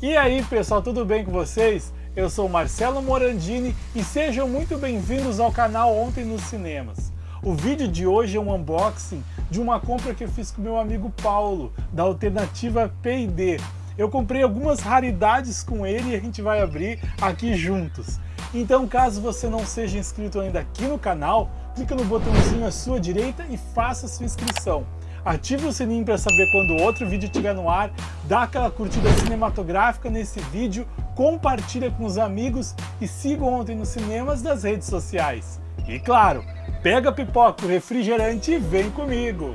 E aí pessoal, tudo bem com vocês? Eu sou Marcelo Morandini e sejam muito bem-vindos ao canal Ontem nos Cinemas. O vídeo de hoje é um unboxing de uma compra que eu fiz com meu amigo Paulo, da alternativa P&D. Eu comprei algumas raridades com ele e a gente vai abrir aqui juntos. Então caso você não seja inscrito ainda aqui no canal, clica no botãozinho à sua direita e faça sua inscrição ative o sininho para saber quando outro vídeo estiver no ar, dá aquela curtida cinematográfica nesse vídeo, compartilha com os amigos e siga ontem nos cinemas das redes sociais. E claro, pega a pipoca, o refrigerante e vem comigo!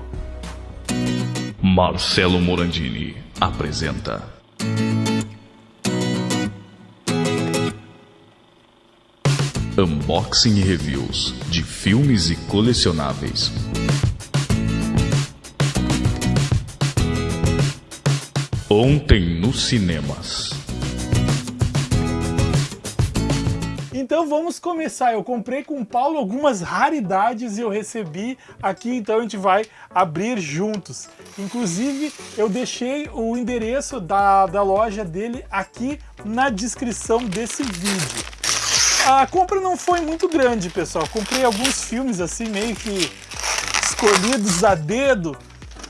Marcelo Morandini apresenta Unboxing e Reviews de filmes e colecionáveis. Ontem nos cinemas. Então vamos começar. Eu comprei com o Paulo algumas raridades e eu recebi aqui, então a gente vai abrir juntos. Inclusive, eu deixei o endereço da, da loja dele aqui na descrição desse vídeo. A compra não foi muito grande, pessoal. Comprei alguns filmes assim, meio que escolhidos a dedo,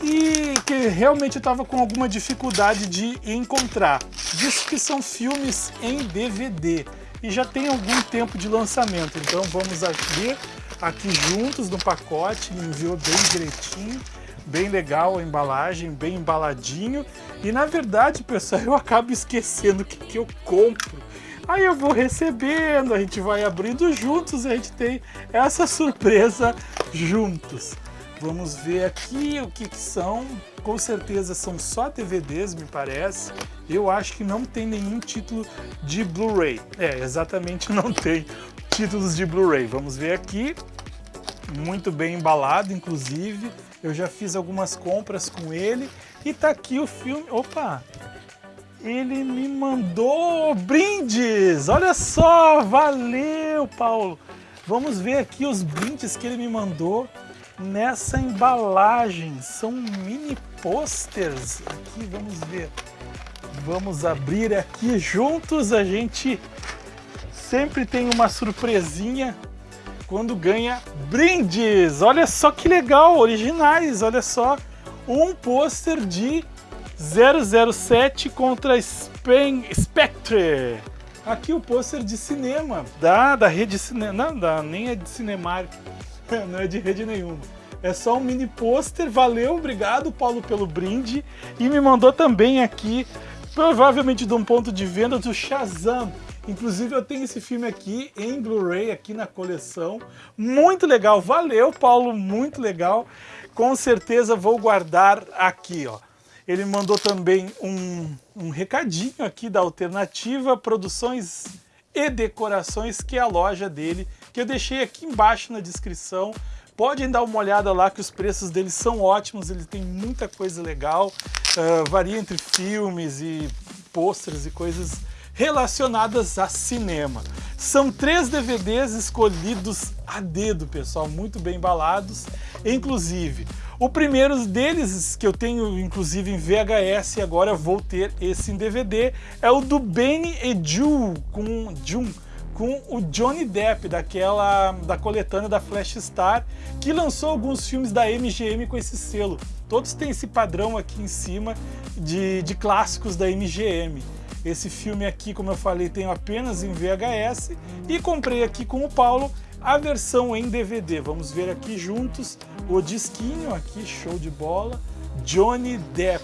e que realmente eu estava com alguma dificuldade de encontrar. Diz que são filmes em DVD e já tem algum tempo de lançamento, então vamos abrir aqui juntos no pacote, me enviou bem direitinho, bem legal a embalagem, bem embaladinho e na verdade, pessoal, eu acabo esquecendo o que, que eu compro. Aí eu vou recebendo, a gente vai abrindo juntos e a gente tem essa surpresa juntos. Vamos ver aqui o que, que são. Com certeza são só DVDs, me parece. Eu acho que não tem nenhum título de Blu-ray. É, exatamente não tem títulos de Blu-ray. Vamos ver aqui. Muito bem embalado, inclusive. Eu já fiz algumas compras com ele. E tá aqui o filme... Opa! Ele me mandou brindes! Olha só! Valeu, Paulo! Vamos ver aqui os brindes que ele me mandou nessa embalagem. São mini posters. Aqui, vamos ver. Vamos abrir aqui juntos. A gente sempre tem uma surpresinha quando ganha brindes. Olha só que legal, originais. Olha só, um pôster de 007 contra Spain Spectre. Aqui o pôster de cinema da, da rede cinema, não, da, nem é de Cinemark, não é de rede nenhuma. É só um mini pôster, valeu, obrigado Paulo pelo brinde. E me mandou também aqui, provavelmente de um ponto de venda do Shazam. Inclusive eu tenho esse filme aqui em Blu-ray, aqui na coleção. Muito legal, valeu Paulo, muito legal. Com certeza vou guardar aqui, ó. Ele mandou também um, um recadinho aqui da Alternativa Produções e Decorações, que é a loja dele, que eu deixei aqui embaixo na descrição. Podem dar uma olhada lá que os preços deles são ótimos, ele tem muita coisa legal, uh, varia entre filmes e pôsteres e coisas relacionadas a cinema. São três DVDs escolhidos a dedo, pessoal, muito bem embalados. Inclusive, o primeiro deles, que eu tenho inclusive em VHS e agora vou ter esse em DVD, é o do Benny e June, com June, com o Johnny Depp, daquela da coletânea da Flash Star, que lançou alguns filmes da MGM com esse selo. Todos têm esse padrão aqui em cima de, de clássicos da MGM. Esse filme aqui, como eu falei, tenho apenas em VHS e comprei aqui com o Paulo a versão em DVD. Vamos ver aqui juntos o disquinho aqui, show de bola, Johnny Depp.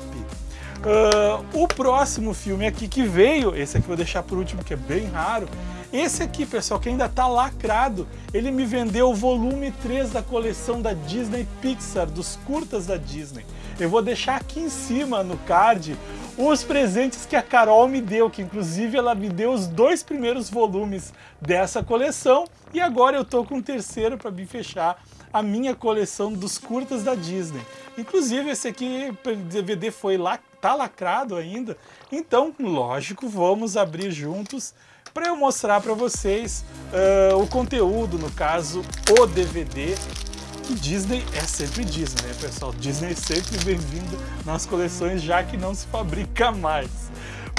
Uh, o próximo filme aqui que veio, esse aqui eu vou deixar por último, que é bem raro, esse aqui, pessoal, que ainda está lacrado, ele me vendeu o volume 3 da coleção da Disney Pixar, dos curtas da Disney. Eu vou deixar aqui em cima, no card, os presentes que a Carol me deu, que inclusive ela me deu os dois primeiros volumes dessa coleção, e agora eu tô com o terceiro para me fechar a minha coleção dos curtas da Disney. Inclusive esse aqui, DVD foi lá, tá lacrado ainda, então, lógico, vamos abrir juntos para eu mostrar para vocês uh, o conteúdo, no caso, o DVD. E Disney é sempre Disney, né, pessoal? Disney é sempre bem-vindo nas coleções, já que não se fabrica mais.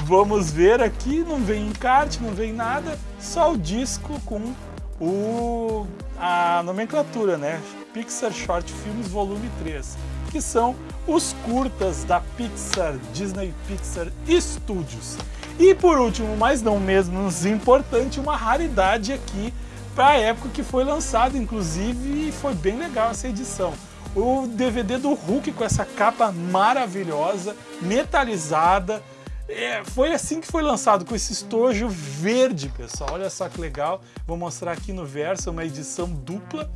Vamos ver aqui, não vem encarte, não vem nada, só o disco com o, a nomenclatura, né? Pixar Short Films Volume 3, que são os curtas da Pixar, Disney Pixar Studios. E por último, mas não menos importante, uma raridade aqui para a época que foi lançado, inclusive foi bem legal essa edição. O DVD do Hulk com essa capa maravilhosa, metalizada, é, foi assim que foi lançado, com esse estojo verde, pessoal. Olha só que legal. Vou mostrar aqui no verso, uma edição dupla.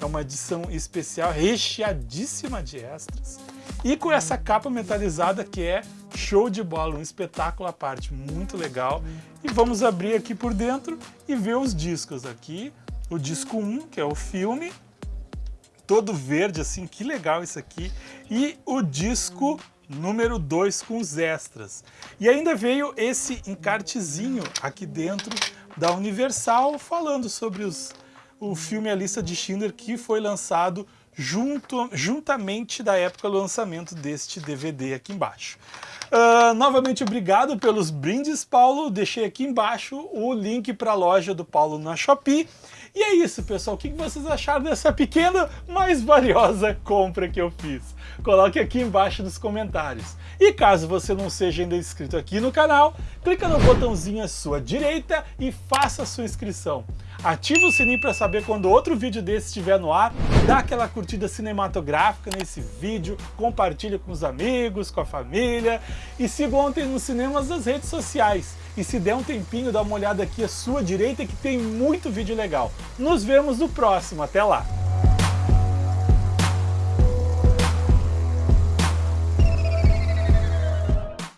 É uma edição especial, recheadíssima de extras. E com essa capa metalizada que é show de bola, um espetáculo à parte, muito legal. E vamos abrir aqui por dentro e ver os discos aqui. O disco 1, que é o filme, todo verde assim, que legal isso aqui. E o disco número 2 com os extras. E ainda veio esse encartezinho aqui dentro da Universal falando sobre os, o filme A Lista de Schindler que foi lançado junto, juntamente da época do lançamento deste DVD aqui embaixo. Uh, novamente obrigado pelos brindes, Paulo. Deixei aqui embaixo o link para a loja do Paulo na Shopee. E é isso, pessoal. O que vocês acharam dessa pequena, mas valiosa compra que eu fiz? Coloque aqui embaixo nos comentários. E caso você não seja ainda inscrito aqui no canal, clica no botãozinho à sua direita e faça a sua inscrição. Ative o sininho para saber quando outro vídeo desse estiver no ar, dá aquela curtida cinematográfica nesse vídeo, compartilha com os amigos, com a família e siga ontem nos cinemas das redes sociais. E se der um tempinho, dá uma olhada aqui à sua direita que tem muito vídeo legal. Nos vemos no próximo, até lá!